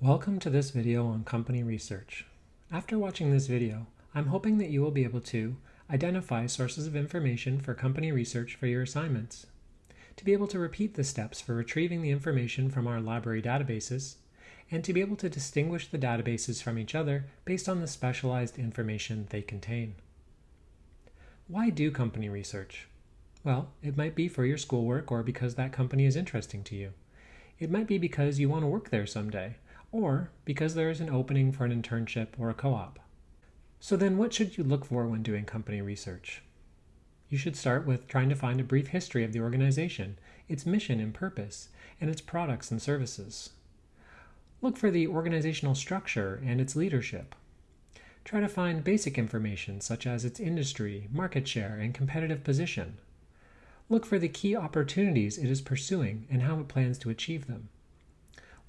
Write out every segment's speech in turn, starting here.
Welcome to this video on company research. After watching this video, I'm hoping that you will be able to identify sources of information for company research for your assignments, to be able to repeat the steps for retrieving the information from our library databases, and to be able to distinguish the databases from each other based on the specialized information they contain. Why do company research? Well, it might be for your schoolwork or because that company is interesting to you. It might be because you want to work there someday, or because there is an opening for an internship or a co-op. So then what should you look for when doing company research? You should start with trying to find a brief history of the organization, its mission and purpose, and its products and services. Look for the organizational structure and its leadership. Try to find basic information such as its industry, market share, and competitive position. Look for the key opportunities it is pursuing and how it plans to achieve them.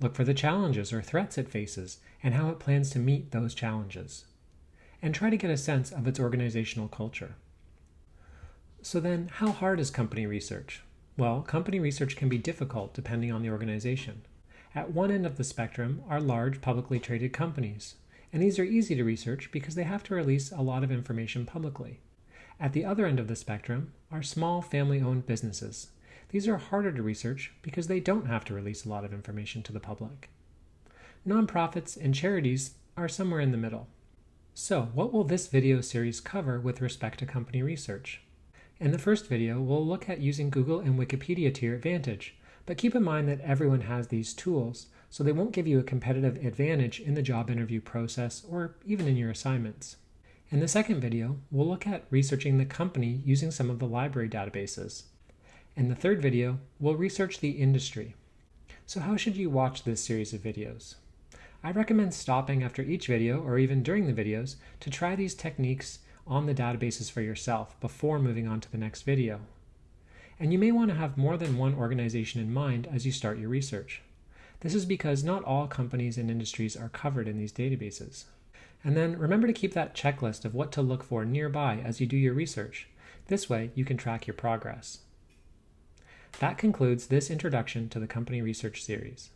Look for the challenges or threats it faces and how it plans to meet those challenges. And try to get a sense of its organizational culture. So then, how hard is company research? Well, company research can be difficult depending on the organization. At one end of the spectrum are large publicly traded companies, and these are easy to research because they have to release a lot of information publicly. At the other end of the spectrum are small family-owned businesses. These are harder to research because they don't have to release a lot of information to the public. Nonprofits and charities are somewhere in the middle. So what will this video series cover with respect to company research? In the first video, we'll look at using Google and Wikipedia to your advantage, but keep in mind that everyone has these tools, so they won't give you a competitive advantage in the job interview process or even in your assignments. In the second video, we'll look at researching the company using some of the library databases. In the third video, we'll research the industry. So how should you watch this series of videos? I recommend stopping after each video or even during the videos to try these techniques on the databases for yourself before moving on to the next video. And you may want to have more than one organization in mind as you start your research. This is because not all companies and industries are covered in these databases. And then remember to keep that checklist of what to look for nearby as you do your research. This way you can track your progress. That concludes this introduction to the company research series.